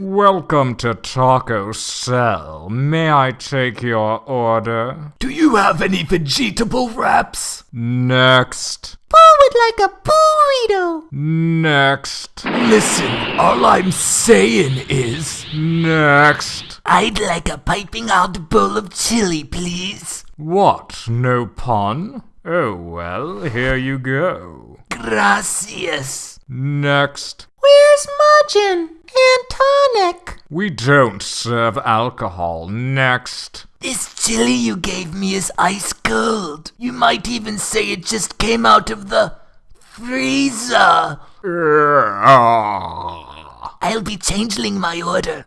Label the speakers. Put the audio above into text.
Speaker 1: Welcome to Taco Cell. May I take your order?
Speaker 2: Do you have any vegetable wraps?
Speaker 1: Next.
Speaker 3: Boo would like a burrito.
Speaker 1: Next.
Speaker 2: Listen, all I'm saying is.
Speaker 1: Next.
Speaker 3: I'd like a piping hot bowl of chili, please.
Speaker 1: What? No pun? Oh well, here you go.
Speaker 3: Gracias.
Speaker 1: Next.
Speaker 3: Where's Majin and tonic?
Speaker 1: We don't serve alcohol. Next.
Speaker 3: This chili you gave me is ice cold. You might even say it just came out of the freezer. I'll be changing my order.